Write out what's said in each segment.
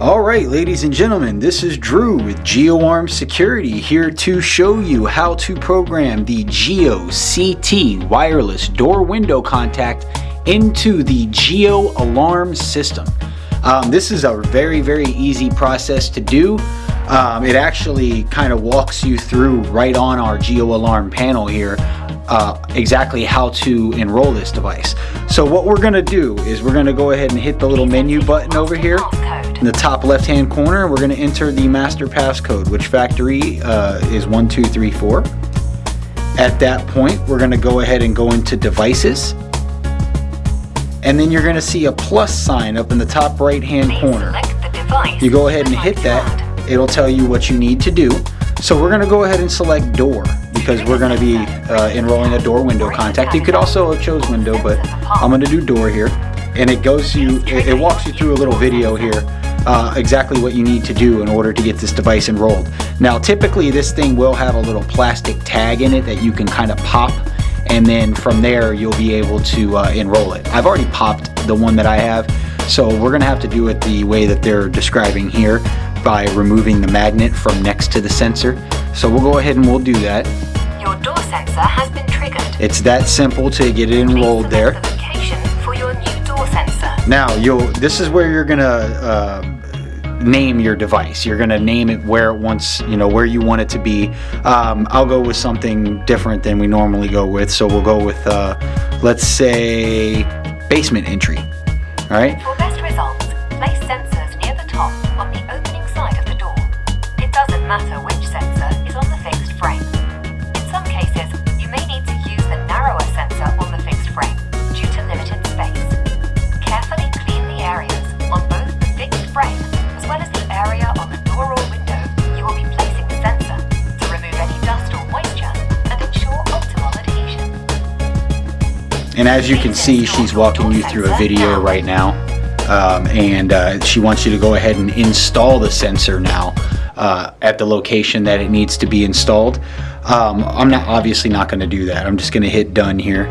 Alright ladies and gentlemen, this is Drew with GeoArm Security here to show you how to program the Geo CT wireless door window contact into the Geo Alarm system. Um, this is a very very easy process to do. Um, it actually kind of walks you through right on our Geo Alarm panel here uh, exactly how to enroll this device. So what we're going to do is we're going to go ahead and hit the little menu button over here in the top left hand corner. We're going to enter the master passcode which factory uh, is 1234. At that point we're going to go ahead and go into devices and then you're going to see a plus sign up in the top right hand corner. You go ahead and hit that it'll tell you what you need to do. So we're going to go ahead and select door because we're going to be uh, enrolling a door window contact. You could also have chose window, but I'm going to do door here. And it goes you, it, walks you through a little video here uh, exactly what you need to do in order to get this device enrolled. Now typically this thing will have a little plastic tag in it that you can kind of pop and then from there you'll be able to uh, enroll it. I've already popped the one that I have so we're going to have to do it the way that they're describing here by removing the magnet from next to the sensor. So we'll go ahead and we'll do that. Your door sensor has been triggered. It's that simple to get it enrolled there. The location for your new door sensor. Now you'll this is where you're gonna uh, name your device. You're gonna name it where it wants, you know, where you want it to be. Um, I'll go with something different than we normally go with. So we'll go with, uh, let's say, basement entry. All right. For best results, place sensors And as you can see, she's walking you through a video right now. Um, and uh, she wants you to go ahead and install the sensor now uh, at the location that it needs to be installed. Um, I'm not obviously not going to do that. I'm just going to hit done here,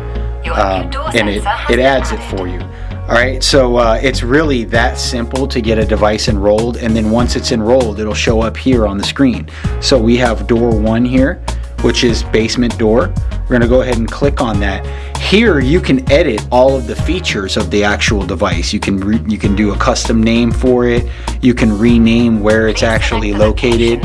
um, and it it adds it for you. All right, so uh, it's really that simple to get a device enrolled, and then once it's enrolled, it'll show up here on the screen. So we have door one here, which is basement door. We're gonna go ahead and click on that. Here you can edit all of the features of the actual device. You can you can do a custom name for it. You can rename where it's actually located.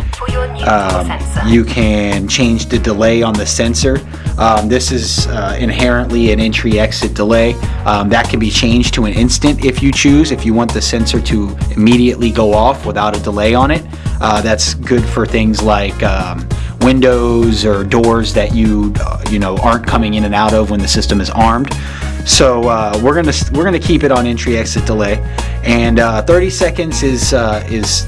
Um, you can change the delay on the sensor. Um, this is uh, inherently an entry exit delay. Um, that can be changed to an instant if you choose. If you want the sensor to immediately go off without a delay on it, uh, that's good for things like um, windows or doors that you uh, you know aren't coming in and out of when the system is armed. So uh, we're gonna we're gonna keep it on entry exit delay, and uh, 30 seconds is uh, is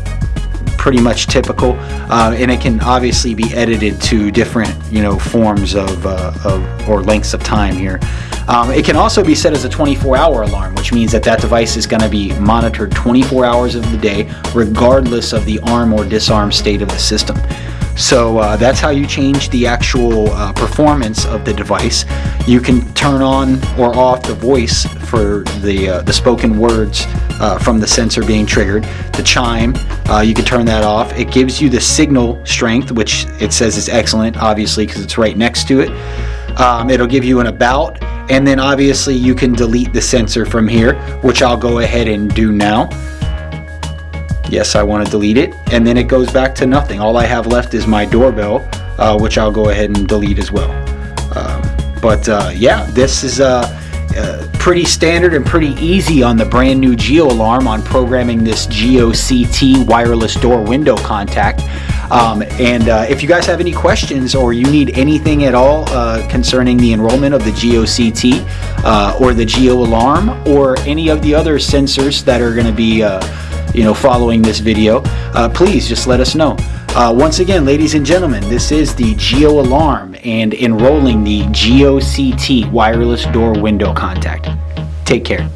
pretty much typical, uh, and it can obviously be edited to different you know forms of, of or lengths of time here. Um, it can also be set as a 24-hour alarm, which means that that device is going to be monitored 24 hours of the day, regardless of the arm or disarm state of the system. So uh, that's how you change the actual uh, performance of the device. You can turn on or off the voice for the, uh, the spoken words uh, from the sensor being triggered. The chime, uh, you can turn that off. It gives you the signal strength, which it says is excellent, obviously, because it's right next to it. Um, it'll give you an about, and then obviously you can delete the sensor from here, which I'll go ahead and do now. Yes, I want to delete it. And then it goes back to nothing. All I have left is my doorbell, uh, which I'll go ahead and delete as well. Um, but uh, yeah, this is uh, uh, pretty standard and pretty easy on the brand new Geo Alarm on programming this Geo CT wireless door window contact. Um, and uh, if you guys have any questions or you need anything at all uh, concerning the enrollment of the Geo CT uh, or the Geo Alarm or any of the other sensors that are going to be uh, you know, following this video, uh, please just let us know. Uh, once again, ladies and gentlemen, this is the Geo Alarm and enrolling the Geo CT wireless door window contact. Take care.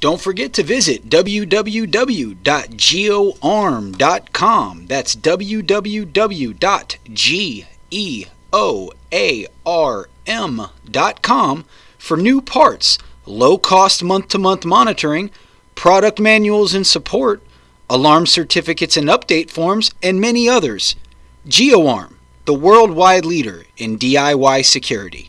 Don't forget to visit www.geoarm.com. That's www.geoarm.com for new parts low cost month to month monitoring, product manuals and support, alarm certificates and update forms, and many others. GeoArm, the worldwide leader in DIY security.